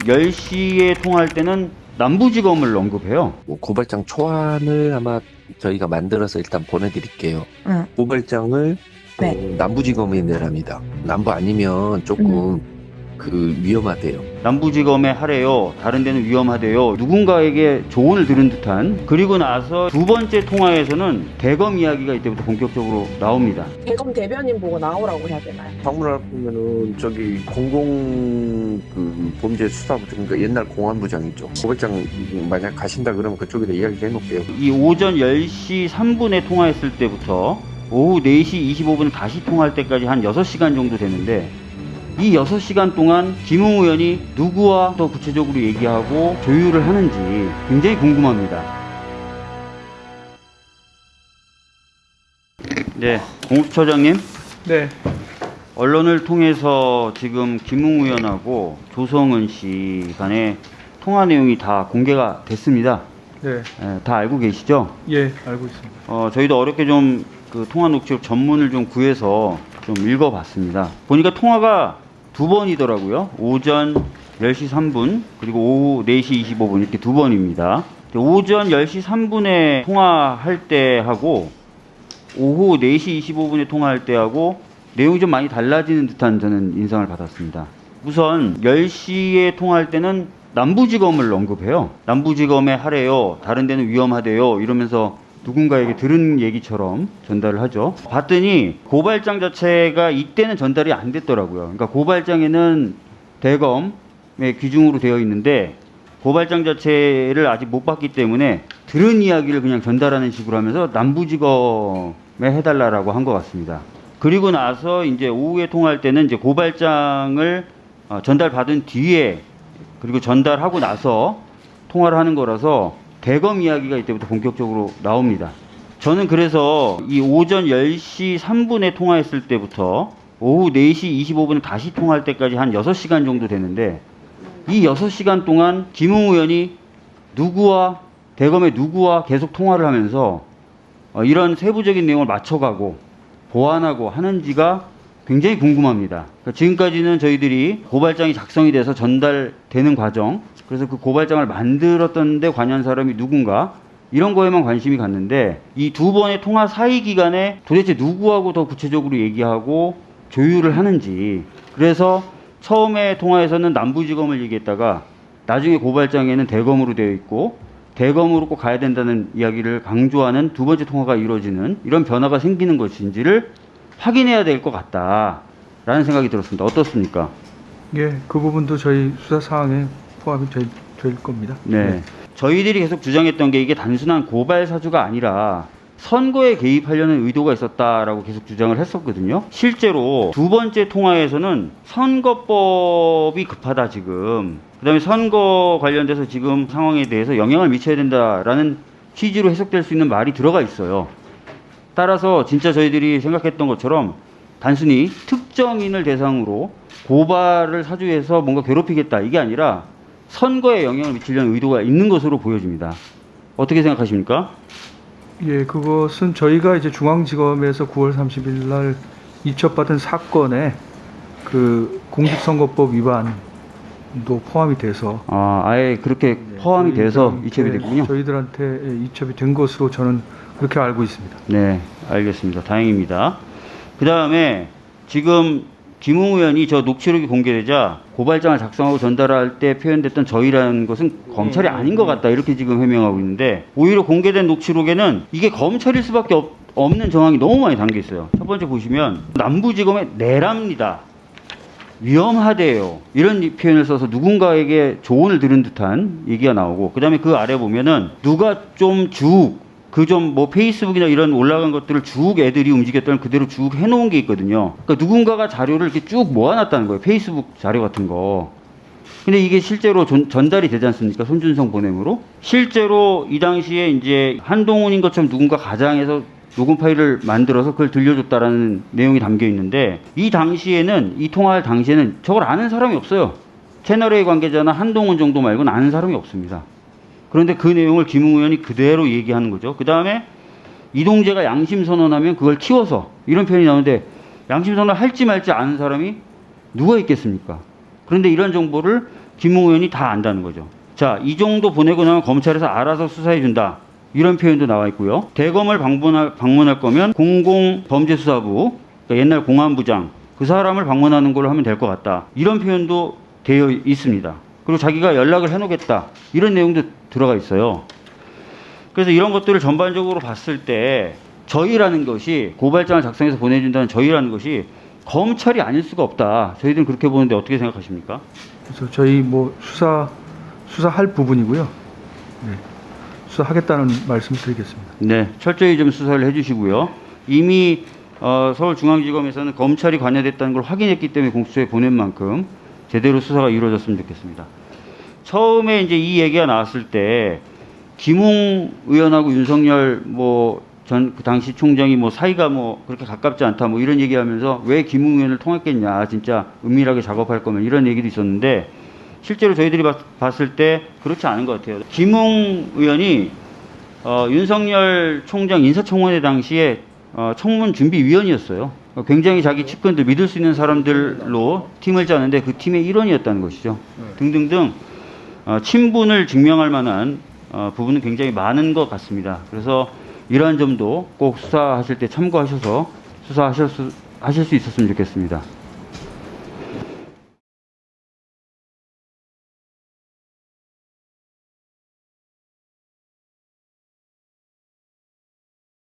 10시에 통화할 때는 남부지검을 언급해요. 뭐 고발장 초안을 아마 저희가 만들어서 일단 보내드릴게요. 응. 고발장을 네. 어, 남부지검에 내랍니다. 남부 아니면 조금 그 위험하대요. 남부지검에 하래요. 다른 데는 위험하대요. 누군가에게 조언을 들은 듯한. 그리고 나서 두 번째 통화에서는 대검 이야기가 이때부터 본격적으로 나옵니다. 대검 대변인 보고 나오라고 해야 되나요? 방문할 보면은 저기 공공 그 범죄 수사부 그러니까 옛날 공안부장 있죠. 고발장 만약 가신다 그러면 그쪽에다 이야기 해놓을게요. 이 오전 10시 3분에 통화했을 때부터 오후 4시 25분에 다시 통화할 때까지 한 6시간 정도 되는데 이 6시간 동안 김웅 의원이 누구와 더 구체적으로 얘기하고 조율을 하는지 굉장히 궁금합니다. 네, 공수처장님. 네, 언론을 통해서 지금 김웅 의원하고 조성은 씨 간의 통화 내용이 다 공개가 됐습니다. 네, 예, 다 알고 계시죠? 예, 알고 있습니다. 어, 저희도 어렵게 좀 그 통화 녹취록 전문을 좀 구해서 좀 읽어봤습니다. 보니까 통화가 두 번이더라고요. 오전 10시 3분 그리고 오후 4시 25분 이렇게 두 번입니다. 오전 10시 3분에 통화할 때 하고 오후 4시 25분에 통화할 때 하고 내용이 좀 많이 달라지는 듯한 저는 인상을 받았습니다. 우선 10시에 통화할 때는 남부지검을 언급해요. 남부지검에 하래요. 다른 데는 위험하대요. 이러면서 누군가에게 들은 얘기처럼 전달을 하죠. 봤더니 고발장 자체가 이때는 전달이 안 됐더라고요. 그러니까 고발장에는 대검의 기준으로 되어 있는데 고발장 자체를 아직 못 봤기 때문에 들은 이야기를 그냥 전달하는 식으로 하면서 남부지검에 해달라라고 한 것 같습니다. 그리고 나서 이제 오후에 통화할 때는 이제 고발장을 어, 전달받은 뒤에 그리고 전달하고 나서 통화를 하는 거라서 대검 이야기가 이때부터 본격적으로 나옵니다. 저는 그래서 이 오전 10시 3분에 통화했을 때부터 오후 4시 25분에 다시 통화할 때까지 한 6시간 정도 되는데 이 6시간 동안 김웅 의원이 누구와 대검의 누구와 계속 통화를 하면서 어, 이런 세부적인 내용을 맞춰가고 보완하고 하는지가 굉장히 궁금합니다. 그러니까 지금까지는 저희들이 고발장이 작성이 돼서 전달되는 과정, 그래서 그 고발장을 만들었던데 관여한 사람이 누군가 이런 거에만 관심이 갔는데 이 두 번의 통화 사이 기간에 도대체 누구하고 더 구체적으로 얘기하고 조율을 하는지 그래서 처음에 통화에서는 남부지검을 얘기했다가 나중에 고발장에는 대검으로 되어 있고 대검으로 꼭 가야 된다는 이야기를 강조하는 두 번째 통화가 이루어지는 이런 변화가 생기는 것인지를 확인해야 될 것 같다라는 생각이 들었습니다. 어떻습니까? 예, 그 부분도 저희 수사 사항에 포함이 될, 될 겁니다. 네. 저희들이 계속 주장했던 게 이게 단순한 고발 사주가 아니라 선거에 개입하려는 의도가 있었다라고 계속 주장을 했었거든요. 실제로 두 번째 통화에서는 선거법이 급하다 지금. 그다음에 선거 관련돼서 지금 상황에 대해서 영향을 미쳐야 된다라는 취지로 해석될 수 있는 말이 들어가 있어요. 따라서 진짜 저희들이 생각했던 것처럼 단순히 특정인을 대상으로 고발을 사주해서 뭔가 괴롭히겠다 이게 아니라 선거에 영향을 미치려는 의도가 있는 것으로 보여집니다. 어떻게 생각하십니까? 예, 그것은 저희가 이제 중앙지검에서 9월 30일 날 이첩받은 사건에 그 공직선거법 위반도 포함이 돼서 아, 아예 그렇게 포함이 저희- 돼서 이첩이 예, 됐군요. 저희들한테 예, 이첩이 된 것으로 저는 그렇게 알고 있습니다. 네, 알겠습니다. 다행입니다. 그 다음에 지금 김웅 의원이 저 녹취록이 공개되자 고발장을 작성하고 전달할 때 표현됐던 저희라는 것은 검찰이 아닌 것 같다 이렇게 지금 해명하고 있는데 오히려 공개된 녹취록에는 이게 검찰일 수밖에 없, 없는 정황이 너무 많이 담겨 있어요. 첫 번째 보시면 남부지검의 내랍니다. 위험하대요. 이런 이 표현을 써서 누군가에게 조언을 들은 듯한 얘기가 나오고, 그 다음에 그 아래 보면은 누가 좀 쭉, 그 좀 뭐 페이스북이나 이런 올라간 것들을 쭉 애들이 움직였던 걸 그대로 쭉 해놓은 게 있거든요. 그러니까 누군가가 자료를 이렇게 쭉 모아놨다는 거예요. 페이스북 자료 같은 거. 근데 이게 실제로 전, 전달이 되지 않습니까? 손준성 보냄으로. 실제로 이 당시에 이제 한동훈인 것처럼 누군가 가장해서 녹음 파일을 만들어서 그걸 들려줬다라는 내용이 담겨 있는데 이 당시에는 이 통화할 당시에는 저걸 아는 사람이 없어요. 채널A 관계자나 한동훈 정도 말고는 아는 사람이 없습니다. 그런데 그 내용을 김웅 의원이 그대로 얘기하는 거죠. 그 다음에 이동재가 양심 선언하면 그걸 키워서 이런 표현이 나오는데 양심 선언 할지 말지 아는 사람이 누가 있겠습니까? 그런데 이런 정보를 김웅 의원이 다 안다는 거죠. 자, 이 정도 보내고 나면 검찰에서 알아서 수사해 준다. 이런 표현도 나와 있고요. 대검을 방문할, 방문할 거면 공공범죄수사부, 그러니까 옛날 공안부장, 그 사람을 방문하는 걸로 하면 될 것 같다. 이런 표현도 되어 있습니다. 그리고 자기가 연락을 해놓겠다. 이런 내용도 들어가 있어요. 그래서 이런 것들을 전반적으로 봤을 때 저희라는 것이 고발장을 작성해서 보내준다는 저희라는 것이 검찰이 아닐 수가 없다. 저희들은 그렇게 보는데 어떻게 생각하십니까? 그래서 저희 뭐 수사 수사할 부분이고요. 네. 수사하겠다는 말씀을 드리겠습니다. 네, 철저히 좀 수사를 해주시고요. 이미 어, 서울중앙지검에서는 검찰이 관여됐다는 걸 확인했기 때문에 공수처에 보낸 만큼 제대로 수사가 이루어졌으면 좋겠습니다. 처음에 이제 이 얘기가 나왔을 때 김웅 의원하고 윤석열 뭐 전 그 당시 총장이 뭐 사이가 뭐 그렇게 가깝지 않다 뭐 이런 얘기하면서 왜 김웅 의원을 통했겠냐 진짜 은밀하게 작업할 거면 이런 얘기도 있었는데 실제로 저희들이 봤, 봤을 때 그렇지 않은 것 같아요. 김웅 의원이 어, 윤석열 총장 인사청문회 당시에 어, 청문 준비위원이었어요. 어, 굉장히 자기 측근들 믿을 수 있는 사람들로 팀을 짜는데 그 팀의 일원이었다는 것이죠. 등등등 어, 친분을 증명할 만한 어, 부분은 굉장히 많은 것 같습니다. 그래서 이러한 점도 꼭 수사하실 때 참고하셔서 수사하실 수, 하실 수 있었으면 좋겠습니다.